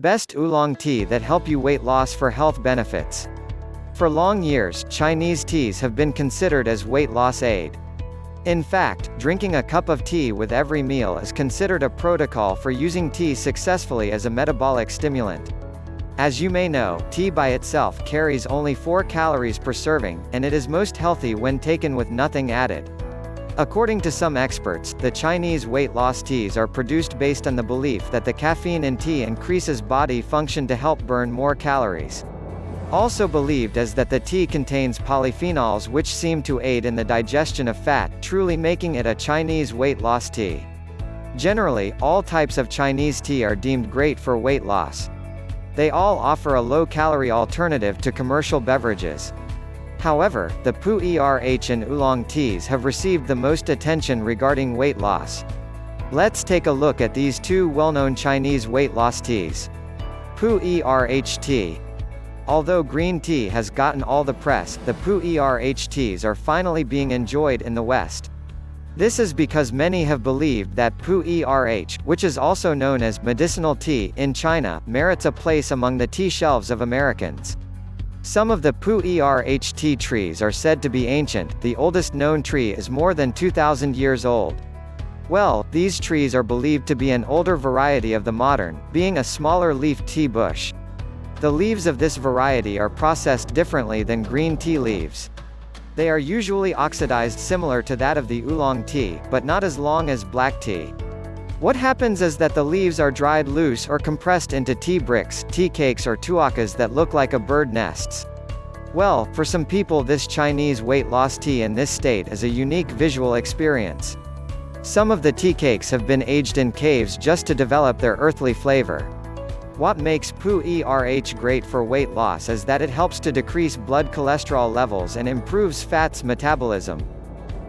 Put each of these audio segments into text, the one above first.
Best oolong tea that help you weight loss for health benefits. For long years, Chinese teas have been considered as weight loss aid. In fact, drinking a cup of tea with every meal is considered a protocol for using tea successfully as a metabolic stimulant. As you may know, tea by itself carries only 4 calories per serving, and it is most healthy when taken with nothing added. According to some experts, the Chinese weight loss teas are produced based on the belief that the caffeine in tea increases body function to help burn more calories. Also believed is that the tea contains polyphenols which seem to aid in the digestion of fat, truly making it a Chinese weight loss tea. Generally, all types of Chinese tea are deemed great for weight loss. They all offer a low-calorie alternative to commercial beverages. However, the Pu-erh and Oolong teas have received the most attention regarding weight loss. Let's take a look at these two well-known Chinese weight loss teas. Pu-erh tea, Although green tea has gotten all the press, the Pu-erh teas are finally being enjoyed in the West. This is because many have believed that Pu-erh, which is also known as medicinal tea in China, merits a place among the tea shelves of Americans. Some of the Pu-erh tea trees are said to be ancient, the oldest known tree is more than 2,000 years old. Well, these trees are believed to be an older variety of the modern, being a smaller leaf tea bush. The leaves of this variety are processed differently than green tea leaves. They are usually oxidized similar to that of the oolong tea, but not as long as black tea. What happens is that the leaves are dried loose or compressed into tea bricks, tea cakes or tuochas that look like a bird nests. Well, for some people this Chinese weight loss tea in this state is a unique visual experience. Some of the tea cakes have been aged in caves just to develop their earthly flavor. What makes Pu-erh great for weight loss is that it helps to decrease blood cholesterol levels and improves fats metabolism.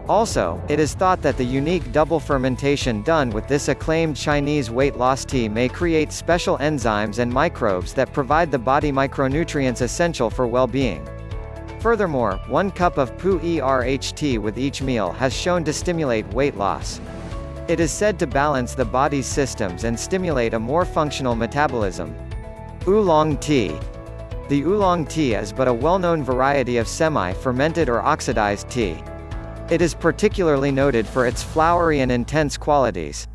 Also, it is thought that the unique double fermentation done with this acclaimed Chinese weight loss tea may create special enzymes and microbes that provide the body micronutrients essential for well-being. Furthermore, one cup of Pu-erh tea with each meal has shown to stimulate weight loss. It is said to balance the body's systems and stimulate a more functional metabolism. Oolong tea. The oolong tea is but a well-known variety of semi-fermented or oxidized tea. It is particularly noted for its flowery and intense qualities.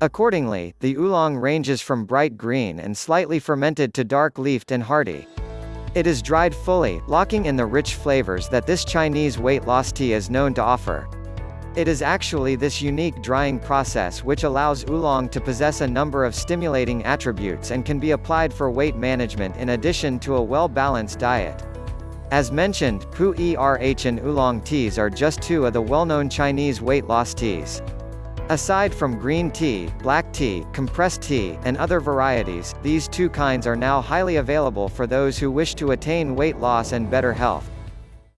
Accordingly, the oolong ranges from bright green and slightly fermented to dark-leafed and hearty. It is dried fully, locking in the rich flavors that this Chinese weight loss tea is known to offer. It is actually this unique drying process which allows oolong to possess a number of stimulating attributes and can be applied for weight management in addition to a well-balanced diet. As mentioned, Pu-erh and oolong teas are just two of the well-known Chinese weight loss teas. Aside from green tea, black tea, compressed tea, and other varieties, these two kinds are now highly available for those who wish to attain weight loss and better health.